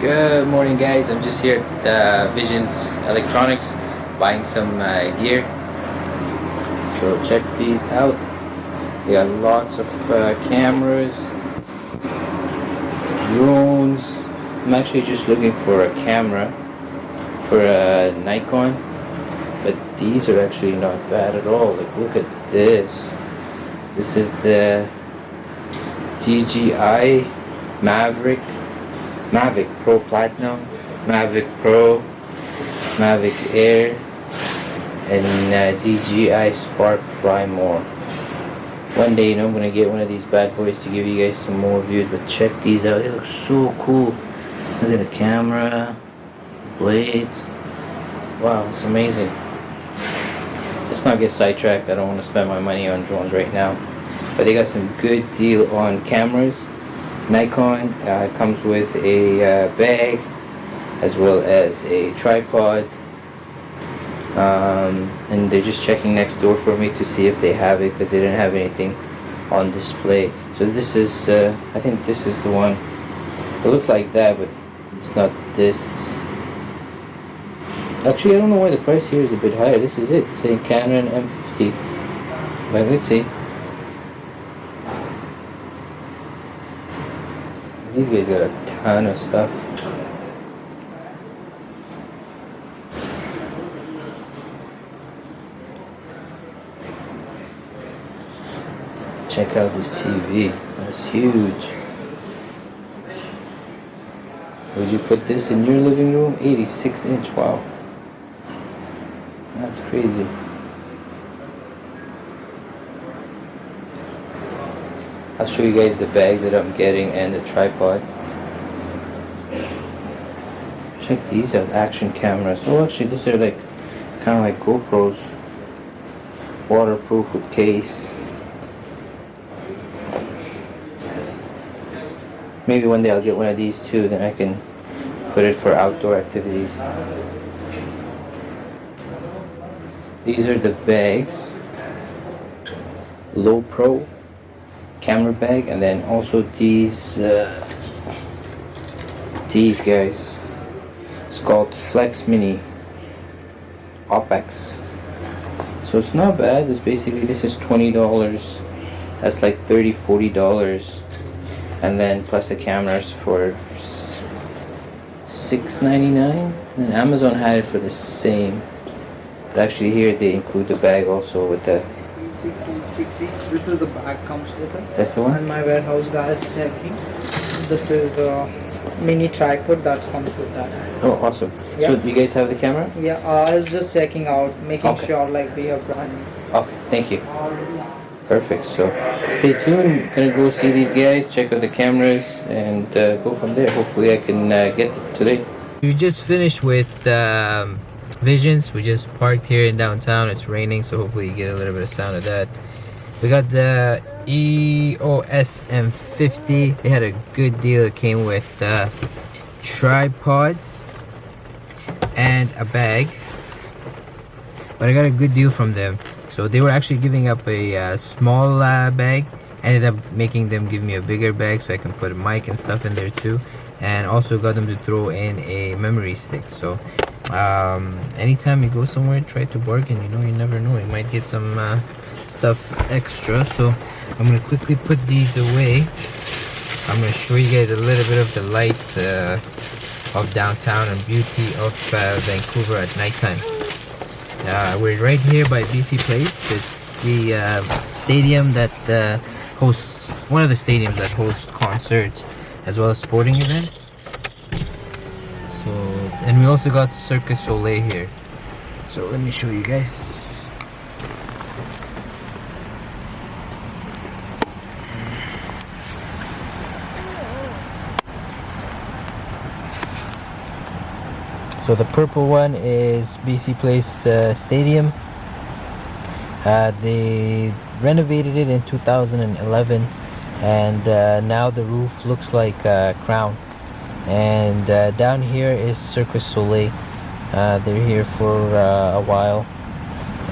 Good morning guys, I'm just here at uh, Visions Electronics buying some uh, gear. So check these out. They got lots of uh, cameras, drones. I'm actually just looking for a camera for a Nikon, but these are actually not bad at all. Like look at this. This is the DJI Maverick Mavic Pro Platinum, Mavic Pro, Mavic Air, and uh, DJI Spark Fly More. One day, you know, I'm gonna get one of these bad boys to give you guys some more views. But check these out; they look so cool. Look at the camera, blades. Wow, it's amazing. Let's not get sidetracked. I don't want to spend my money on drones right now. But they got some good deal on cameras Nikon uh, comes with a uh, bag as well as a tripod. Um, and they're just checking next door for me to see if they have it because they didn't have anything on display. So this is uh, I think this is the one. It looks like that but it's not this. It's actually I don't know why the price here is a bit higher. This is it. It's a Canon M50 but let's see These guys got a ton of stuff. Check out this TV. That's huge. Would you put this in your living room? 86 inch. Wow. That's crazy. I'll show you guys the bag that I'm getting and the tripod. Check these out, action cameras. Oh, actually, these are like kind of like GoPros. Waterproof with case. Maybe one day I'll get one of these too, then I can put it for outdoor activities. These are the bags. Lowepro camera bag and then also these uh, these guys. It's called Flex Mini OPEX. So it's not bad. It's basically this is $20 that's like 30 40 dollars. And then plus the cameras for 6.99 and Amazon had it for the same. But actually here they include the bag also with the 6060 this is the bag comes with it. That's the one? And my warehouse guy is checking. This is the mini tripod that comes with that. Oh awesome. Yeah. so you guys have the camera? Yeah uh, I was just checking out making Okay. sure like we have brand okay thank you. Perfect so stay tuned. Gonna go see these guys check out the cameras and uh, go from there. Hopefully I can uh, get it today. You just finished with um, Visions we just parked here in downtown it's raining so hopefully you get a little bit of sound of that. We got the EOS M50 they had a good deal it came with uh, tripod and a bag but I got a good deal from them. So they were actually giving up a uh, small uh, bag ended up making them give me a bigger bag so I can put a mic and stuff in there too and also got them to throw in a memory stick. So um, anytime you go somewhere try to bargain you know you never know you might get some uh, stuff extra so I'm gonna quickly put these away I'm gonna show you guys a little bit of the lights uh, of downtown and beauty of uh, Vancouver at nighttime uh, we're right here by BC Place. It's the uh, stadium that uh, hosts one of the stadiums that hosts concerts as well as sporting events. And we also got Circus Soleil here. So let me show you guys. So the purple one is BC Place uh, Stadium. Uh, they renovated it in 2011 and uh, now the roof looks like a crown. And uh, down here is Circus Soleil. Uh, they're here for uh, a while.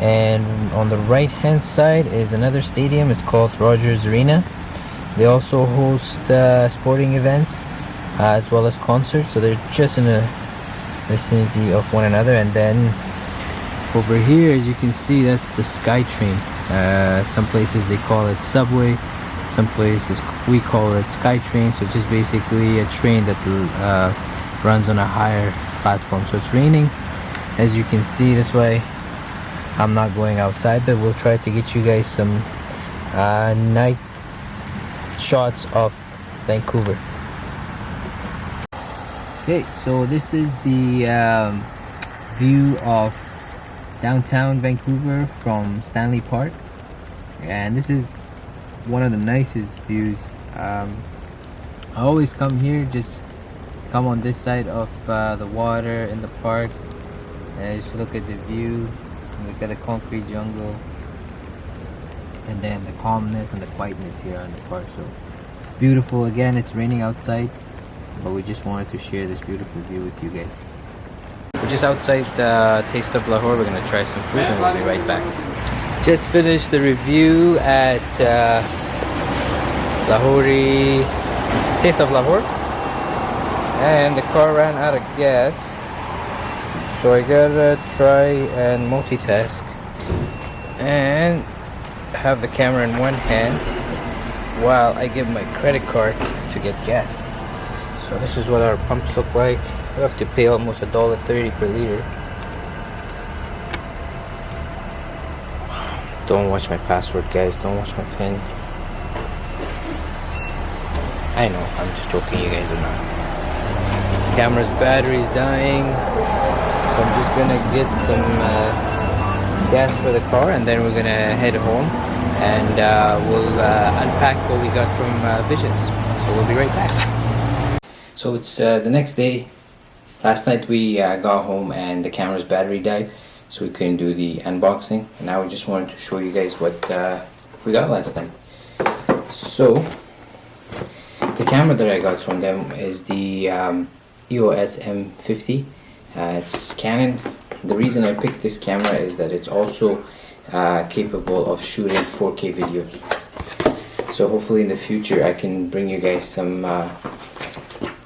And on the right hand side is another stadium. It's called Rogers Arena. They also host uh, sporting events uh, as well as concerts so they're just in the vicinity of one another and then over here as you can see that's the skytrain uh, some places they call it subway some places we call it skytrain so just basically a train that uh, runs on a higher platform. So it's raining as you can see this way. I'm not going outside but we'll try to get you guys some uh, night shots of Vancouver. Okay so this is the um, view of downtown Vancouver from Stanley Park. And this is one of the nicest views. Um, I always come here just come on this side of uh, the water in the park and just look at the view look at the concrete jungle and then the calmness and the quietness here in the park. So it's beautiful. Again it's raining outside but we just wanted to share this beautiful view with you guys. We're just outside the taste of Lahore. We're gonna try some food and we'll be right back just finished the review at uh, Lahori Taste of Lahore. And the car ran out of gas. So I gotta try and multitask. And have the camera in one hand while I give my credit card to get gas. So this is what our pumps look like. We have to pay almost a dollar thirty per liter don't watch my password guys. Don't watch my pin. I know I'm just joking you guys are not. Camera's battery is dying so I'm just gonna get some uh, gas for the car and then we're gonna head home and uh, we'll uh, unpack what we got from uh, Visions so we'll be right back. So it's uh, the next day. Last night we uh, got home and the camera's battery died so we couldn't do the unboxing. Now we just wanted to show you guys what we got last night. So the camera that I got from them is the um, EOS M50 uh, it's Canon. The reason I picked this camera is that it's also uh, capable of shooting 4k videos. So hopefully in the future I can bring you guys some uh,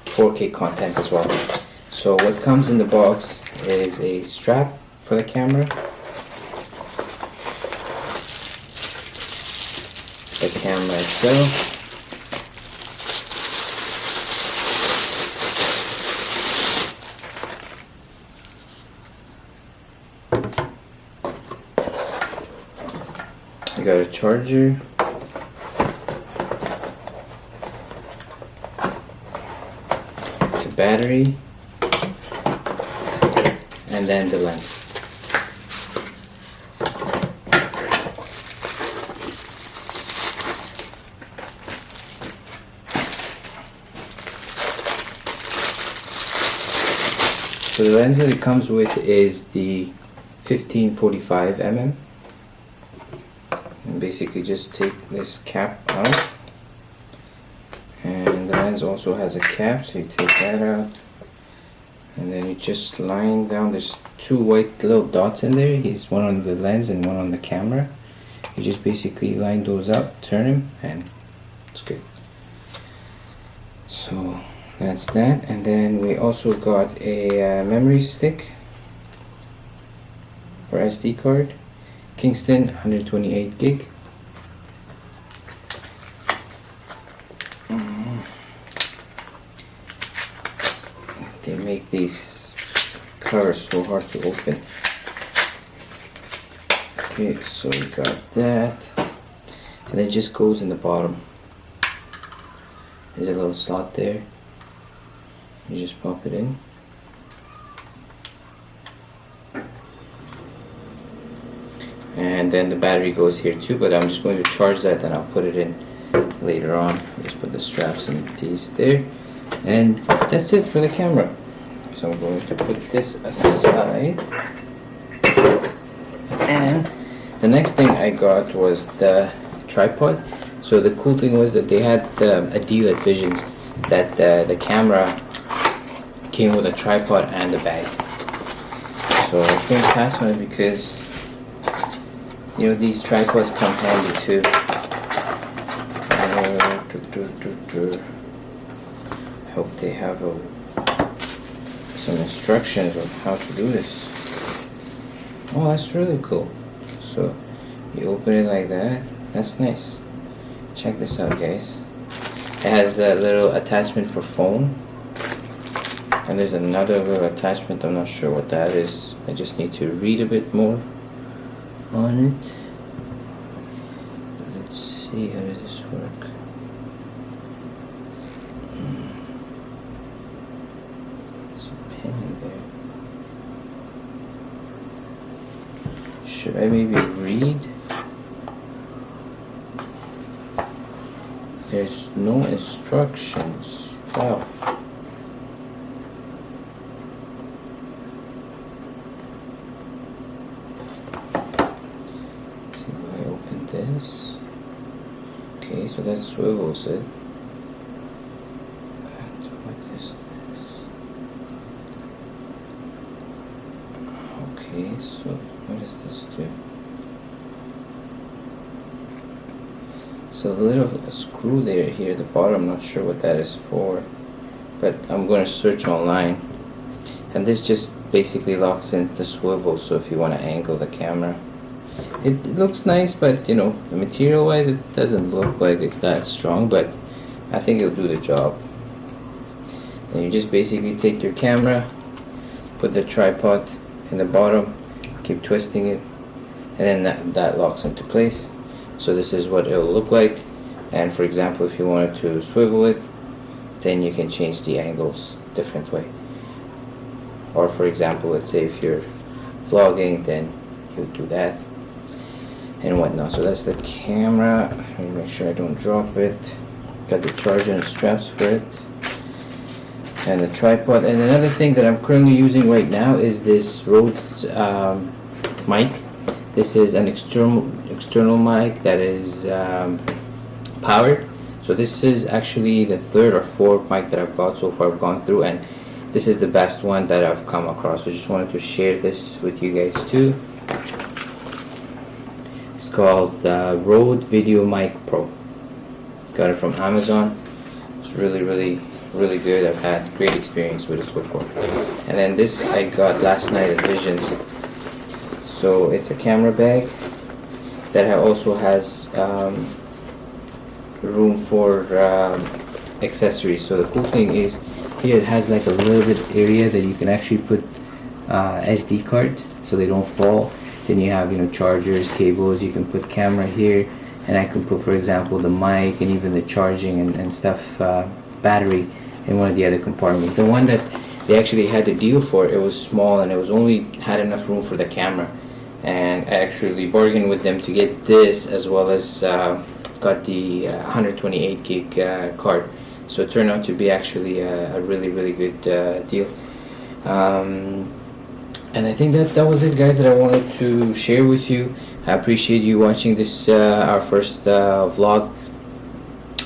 4k content as well. So what comes in the box is a strap for the camera the camera itself I got a charger. It's a battery. And then the lens. So the lens that it comes with is the 1545 mm. And basically just take this cap out. And the lens also has a cap so you take that out. And then you just line down there's two white little dots in there. He's one on the lens and one on the camera. You just basically line those up turn them and it's good. So that's that. And then we also got a uh, memory stick or SD card. Kingston 128 gig. They make these covers so hard to open. Okay so we got that. And it just goes in the bottom. There's a little slot there you just pop it in. And then the battery goes here too but I'm just going to charge that and I'll put it in later on. Just put the straps and these there. And that's it for the camera. So I'm going to put this aside. And the next thing I got was the tripod. So the cool thing was that they had a deal at Visions that uh, the camera came with a tripod and a bag so I couldn't pass on it because you know these tripods come handy too uh, hope they have a, some instructions on how to do this. Oh, that's really cool. So you open it like that. That's nice. Check this out, guys. It has a little attachment for phone. And there's another little attachment. I'm not sure what that is. I just need to read a bit more on it. Let's see, how does this work? Hmm. It's a pin in there. Should I maybe read? There's no instructions. Wow. Let's see if I open this. Okay, so that swivels it. And what is this? Okay, so what does this do? So the little screw there here at the bottom, I'm not sure what that is for, but I'm going to search online. And this just basically locks in the swivel, so if you want to angle the camera. It, looks nice, but you know, material wise, it doesn't look like it's that strong, but I think it'll do the job. And you just basically take your camera, put the tripod in the bottom, keep twisting it, and then that, that locks into place. So this is what it will look like. And for example if you wanted to swivel it then you can change the angles different way. Or for example let's say if you're vlogging then you do that and whatnot. So that's the camera. Make sure I don't drop it. Got the charger and straps for it. And the tripod. And another thing that I'm currently using right now is this Rode um, mic. This is an external external mic that is um, powered. So this is actually the third or fourth mic that I've got so far. I've gone through and this is the best one that I've come across. So just wanted to share this with you guys too called uh, Rode Video Mic Pro. Got it from Amazon. It's really really really good. I've had great experience with it so far. And then this I got last night at Visions. So it's a camera bag that also has um, room for um, accessories. So the cool thing is here it has like a little bit area that you can actually put uh, SD card so they don't fall then you have you know chargers cables you can put camera here and I can put for example the mic and even the charging and, and stuff uh, battery in one of the other compartments. The one that they actually had the deal for it was small and it was only had enough room for the camera. And I actually bargained with them to get this as well as uh, got the uh, 128 gig uh, card. So it turned out to be actually a, a really really good uh, deal. Um, and I think that that was it guys that I wanted to share with you. I appreciate you watching this uh, our first uh, vlog.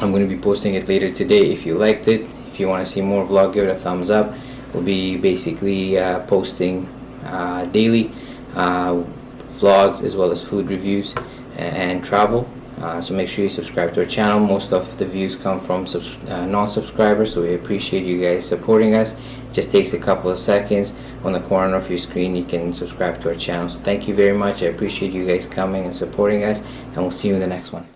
I'm going to be posting it later today. If you liked it if you want to see more vlog give it a thumbs up. We'll be basically posting daily vlogs as well as food reviews and travel uh, so make sure you subscribe to our channel. Most of the views come from uh, non-subscribers so we appreciate you guys supporting us. It just takes a couple of seconds. On the corner of your screen you can subscribe to our channel. So thank you very much. I appreciate you guys coming and supporting us and we'll see you in the next one